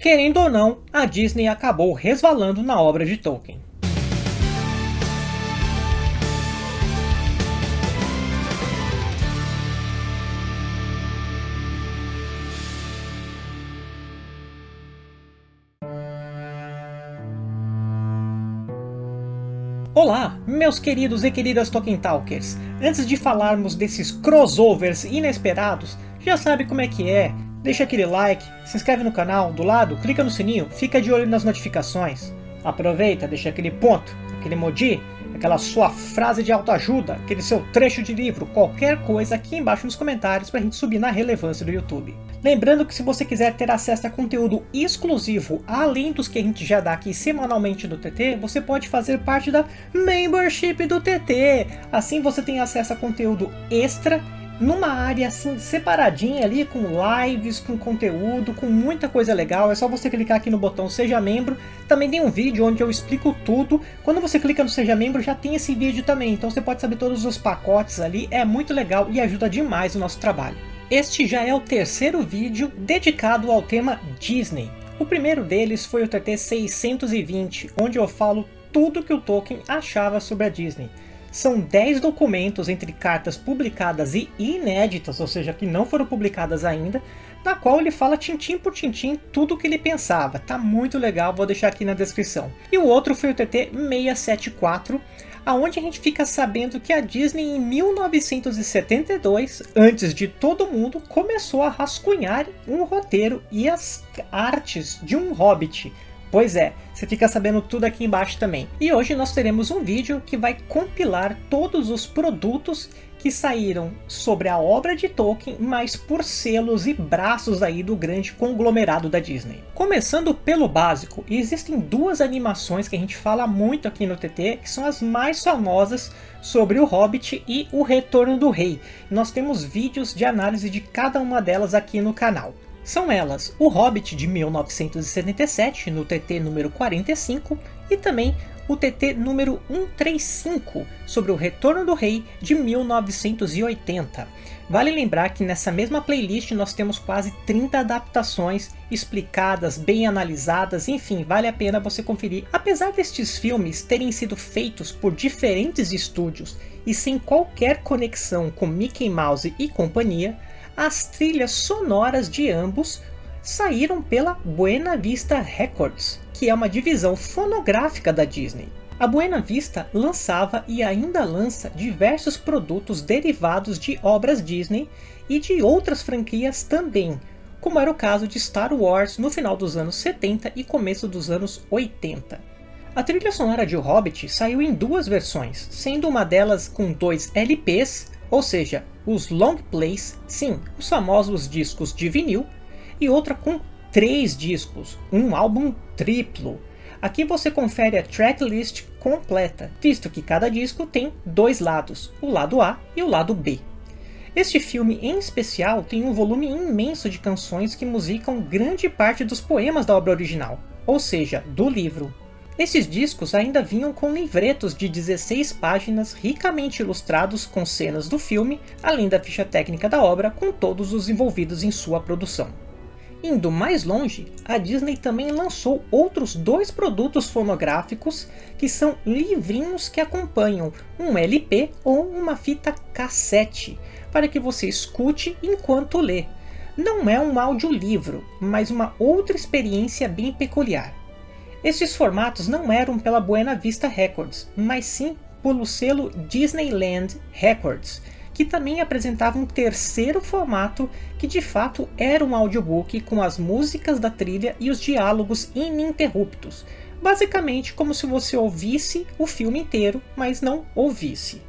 Querendo ou não, a Disney acabou resvalando na obra de Tolkien. Olá, meus queridos e queridas Tolkien Talkers! Antes de falarmos desses crossovers inesperados, já sabe como é que é, deixa aquele like, se inscreve no canal, do lado, clica no sininho, fica de olho nas notificações. Aproveita, deixa aquele ponto, aquele emoji, aquela sua frase de autoajuda, aquele seu trecho de livro, qualquer coisa aqui embaixo nos comentários para a gente subir na relevância do YouTube. Lembrando que se você quiser ter acesso a conteúdo exclusivo, além dos que a gente já dá aqui semanalmente no TT, você pode fazer parte da Membership do TT. Assim você tem acesso a conteúdo extra numa área assim separadinha ali com lives, com conteúdo, com muita coisa legal. É só você clicar aqui no botão seja membro. Também tem um vídeo onde eu explico tudo. Quando você clica no seja membro já tem esse vídeo também. Então você pode saber todos os pacotes ali. É muito legal e ajuda demais o nosso trabalho. Este já é o terceiro vídeo dedicado ao tema Disney. O primeiro deles foi o TT 620, onde eu falo tudo que o Tolkien achava sobre a Disney. São 10 documentos entre cartas publicadas e inéditas, ou seja, que não foram publicadas ainda, na qual ele fala tintim por tintim tudo o que ele pensava. Tá muito legal, vou deixar aqui na descrição. E o outro foi o TT 674, aonde a gente fica sabendo que a Disney em 1972, antes de todo mundo, começou a rascunhar um roteiro e as artes de um Hobbit. Pois é, você fica sabendo tudo aqui embaixo também. E hoje nós teremos um vídeo que vai compilar todos os produtos que saíram sobre a obra de Tolkien, mas por selos e braços aí do grande conglomerado da Disney. Começando pelo básico, existem duas animações que a gente fala muito aqui no TT, que são as mais famosas sobre o Hobbit e o Retorno do Rei. Nós temos vídeos de análise de cada uma delas aqui no canal. São elas O Hobbit de 1977, no TT número 45, e também o TT número 135, sobre o Retorno do Rei de 1980. Vale lembrar que nessa mesma playlist nós temos quase 30 adaptações explicadas, bem analisadas, enfim, vale a pena você conferir. Apesar destes filmes terem sido feitos por diferentes estúdios e sem qualquer conexão com Mickey Mouse e companhia, as trilhas sonoras de ambos saíram pela Buena Vista Records, que é uma divisão fonográfica da Disney. A Buena Vista lançava e ainda lança diversos produtos derivados de obras Disney e de outras franquias também, como era o caso de Star Wars no final dos anos 70 e começo dos anos 80. A trilha sonora de O Hobbit saiu em duas versões, sendo uma delas com dois LPs ou seja, os long plays, sim, os famosos discos de vinil, e outra com três discos, um álbum triplo. Aqui você confere a tracklist completa, visto que cada disco tem dois lados, o lado A e o lado B. Este filme em especial tem um volume imenso de canções que musicam grande parte dos poemas da obra original, ou seja, do livro. Esses discos ainda vinham com livretos de 16 páginas ricamente ilustrados com cenas do filme, além da ficha técnica da obra com todos os envolvidos em sua produção. Indo mais longe, a Disney também lançou outros dois produtos fonográficos que são livrinhos que acompanham um LP ou uma fita cassete, para que você escute enquanto lê. Não é um audiolivro, mas uma outra experiência bem peculiar. Estes formatos não eram pela Buena Vista Records, mas sim pelo selo Disneyland Records, que também apresentava um terceiro formato que de fato era um audiobook com as músicas da trilha e os diálogos ininterruptos, basicamente como se você ouvisse o filme inteiro, mas não ouvisse.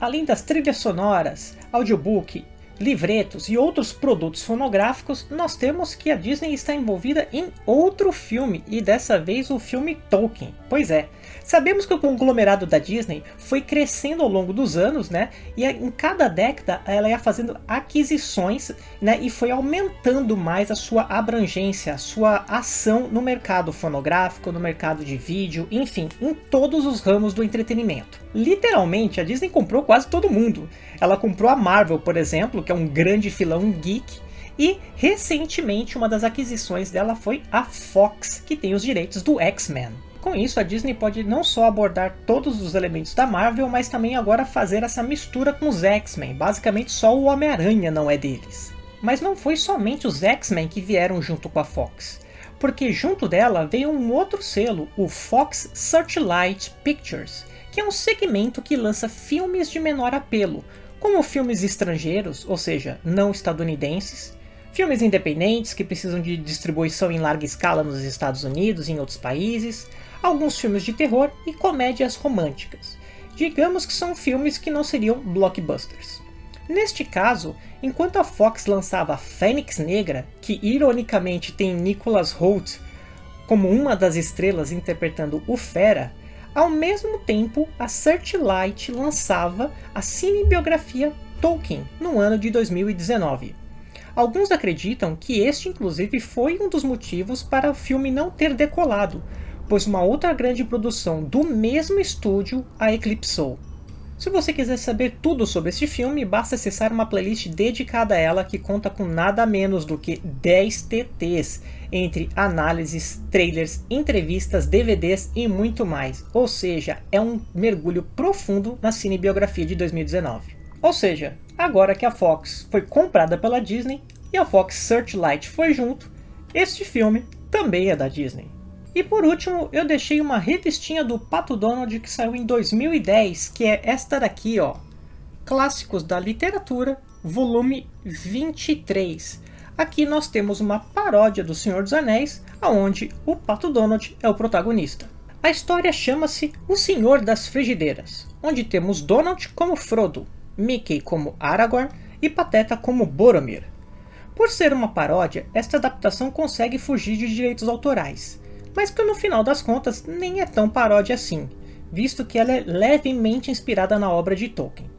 Além das trilhas sonoras, audiobook livretos e outros produtos fonográficos, nós temos que a Disney está envolvida em outro filme, e dessa vez o filme Tolkien. Pois é, sabemos que o conglomerado da Disney foi crescendo ao longo dos anos, né? E em cada década ela ia fazendo aquisições, né? E foi aumentando mais a sua abrangência, a sua ação no mercado fonográfico, no mercado de vídeo, enfim, em todos os ramos do entretenimento. Literalmente, a Disney comprou quase todo mundo. Ela comprou a Marvel, por exemplo, que é um grande filão geek, E recentemente uma das aquisições dela foi a Fox, que tem os direitos do X-Men. Com isso, a Disney pode não só abordar todos os elementos da Marvel, mas também agora fazer essa mistura com os X-Men. Basicamente só o Homem-Aranha não é deles. Mas não foi somente os X-Men que vieram junto com a Fox, porque junto dela veio um outro selo, o Fox Searchlight Pictures, que é um segmento que lança filmes de menor apelo, como filmes estrangeiros, ou seja, não estadunidenses, filmes independentes que precisam de distribuição em larga escala nos Estados Unidos e em outros países, alguns filmes de terror e comédias românticas. Digamos que são filmes que não seriam blockbusters. Neste caso, enquanto a Fox lançava Fênix Negra, que ironicamente tem Nicholas Hoult como uma das estrelas interpretando o Fera, ao mesmo tempo a Searchlight lançava a cinebiografia Tolkien no ano de 2019. Alguns acreditam que este inclusive foi um dos motivos para o filme não ter decolado, pois uma outra grande produção do mesmo estúdio a eclipsou. Se você quiser saber tudo sobre este filme, basta acessar uma playlist dedicada a ela que conta com nada menos do que 10 TTs, entre análises, trailers, entrevistas, DVDs e muito mais. Ou seja, é um mergulho profundo na cinebiografia de 2019. Ou seja, agora que a Fox foi comprada pela Disney e a Fox Searchlight foi junto, este filme também é da Disney. E por último, eu deixei uma revistinha do Pato Donald que saiu em 2010, que é esta daqui, ó. Clássicos da Literatura, volume 23. Aqui nós temos uma paródia do Senhor dos Anéis, onde o Pato Donald é o protagonista. A história chama-se O Senhor das Frigideiras, onde temos Donald como Frodo, Mickey como Aragorn e Pateta como Boromir. Por ser uma paródia, esta adaptação consegue fugir de direitos autorais, mas que no final das contas nem é tão paródia assim, visto que ela é levemente inspirada na obra de Tolkien.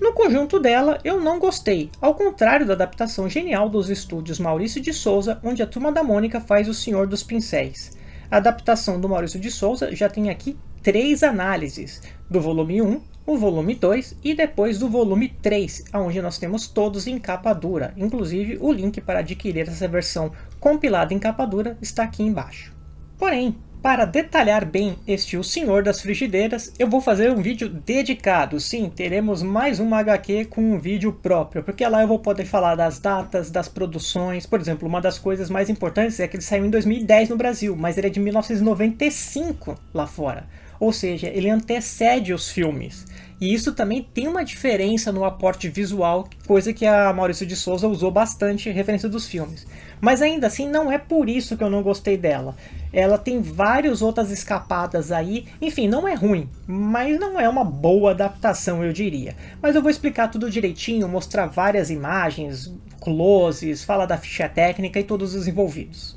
No conjunto dela, eu não gostei, ao contrário da adaptação genial dos estúdios Maurício de Souza, onde a Turma da Mônica faz O Senhor dos Pincéis. A adaptação do Maurício de Souza já tem aqui três análises, do volume 1, o volume 2 e depois do volume 3, onde nós temos todos em capa dura. Inclusive, o link para adquirir essa versão compilada em capa dura está aqui embaixo. Porém, para detalhar bem este O Senhor das Frigideiras, eu vou fazer um vídeo dedicado. Sim, teremos mais uma HQ com um vídeo próprio, porque lá eu vou poder falar das datas, das produções. Por exemplo, uma das coisas mais importantes é que ele saiu em 2010 no Brasil, mas ele é de 1995 lá fora. Ou seja, ele antecede os filmes. E isso também tem uma diferença no aporte visual, coisa que a Maurício de Souza usou bastante referência dos filmes. Mas ainda assim não é por isso que eu não gostei dela. Ela tem várias outras escapadas aí, enfim, não é ruim, mas não é uma boa adaptação eu diria. Mas eu vou explicar tudo direitinho, mostrar várias imagens, closes, falar da ficha técnica e todos os envolvidos.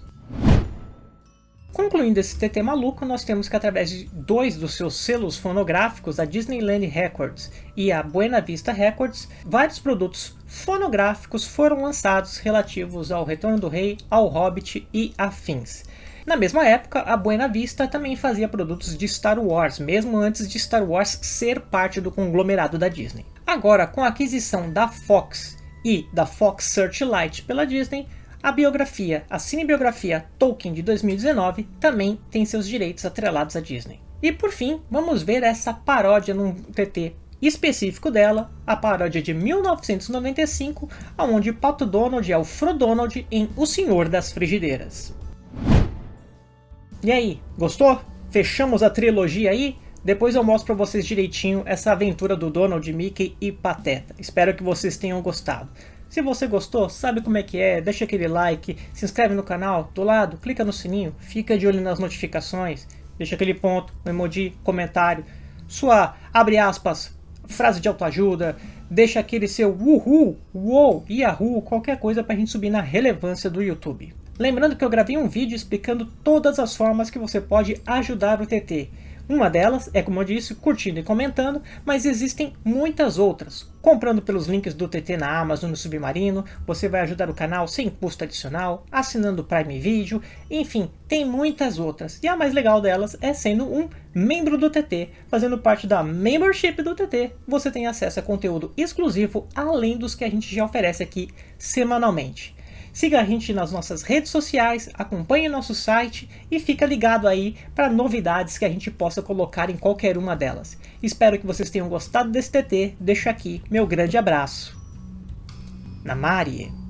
Concluindo esse TT maluco, nós temos que através de dois dos seus selos fonográficos, a Disneyland Records e a Buena Vista Records, vários produtos fonográficos foram lançados relativos ao Retorno do Rei, ao Hobbit e afins. Na mesma época, a Buena Vista também fazia produtos de Star Wars, mesmo antes de Star Wars ser parte do conglomerado da Disney. Agora, com a aquisição da Fox e da Fox Searchlight pela Disney, a biografia, a cinebiografia Tolkien de 2019 também tem seus direitos atrelados à Disney. E por fim, vamos ver essa paródia num TT específico dela, a paródia de 1995, onde Pato Donald é o Frodonald em O Senhor das Frigideiras. E aí, gostou? Fechamos a trilogia aí? Depois eu mostro para vocês direitinho essa aventura do Donald, Mickey e Pateta. Espero que vocês tenham gostado. Se você gostou, sabe como é que é, deixa aquele like, se inscreve no canal, do lado, clica no sininho, fica de olho nas notificações, deixa aquele ponto, um emoji, comentário, sua, abre aspas, frase de autoajuda, deixa aquele seu uhul, uou, yahoo, qualquer coisa para a gente subir na relevância do YouTube. Lembrando que eu gravei um vídeo explicando todas as formas que você pode ajudar o TT. Uma delas é, como eu disse, curtindo e comentando, mas existem muitas outras. Comprando pelos links do TT na Amazon no Submarino, você vai ajudar o canal sem custo adicional, assinando o Prime Video, enfim, tem muitas outras. E a mais legal delas é sendo um membro do TT, fazendo parte da membership do TT, você tem acesso a conteúdo exclusivo, além dos que a gente já oferece aqui semanalmente. Siga a gente nas nossas redes sociais, acompanhe nosso site e fica ligado aí para novidades que a gente possa colocar em qualquer uma delas. Espero que vocês tenham gostado desse TT, deixo aqui meu grande abraço. Namari!